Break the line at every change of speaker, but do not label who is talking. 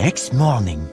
next morning.